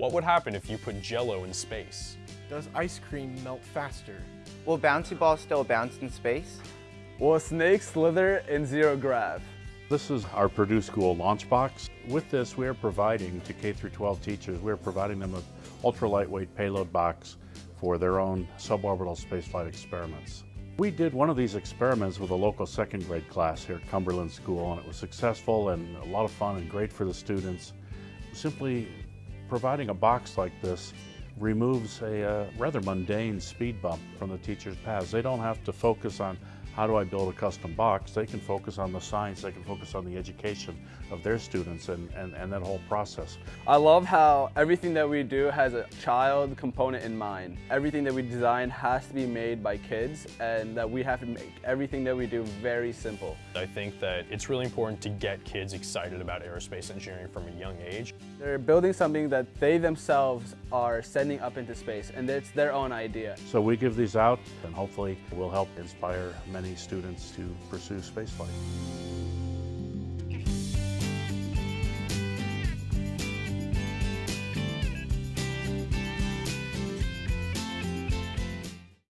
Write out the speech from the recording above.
What would happen if you put jello in space? Does ice cream melt faster? Will bouncy balls still bounce in space? Will a snake slither in zero grav? This is our Purdue School Launchbox. With this, we are providing to K through 12 teachers, we are providing them an ultra lightweight payload box for their own suborbital spaceflight experiments. We did one of these experiments with a local second grade class here at Cumberland School, and it was successful and a lot of fun and great for the students. Simply providing a box like this removes a uh, rather mundane speed bump from the teacher's paths. They don't have to focus on how do I build a custom box? They can focus on the science, they can focus on the education of their students and, and, and that whole process. I love how everything that we do has a child component in mind. Everything that we design has to be made by kids and that we have to make everything that we do very simple. I think that it's really important to get kids excited about aerospace engineering from a young age. They're building something that they themselves are sending up into space and it's their own idea. So we give these out and hopefully will help inspire many students to pursue spaceflight.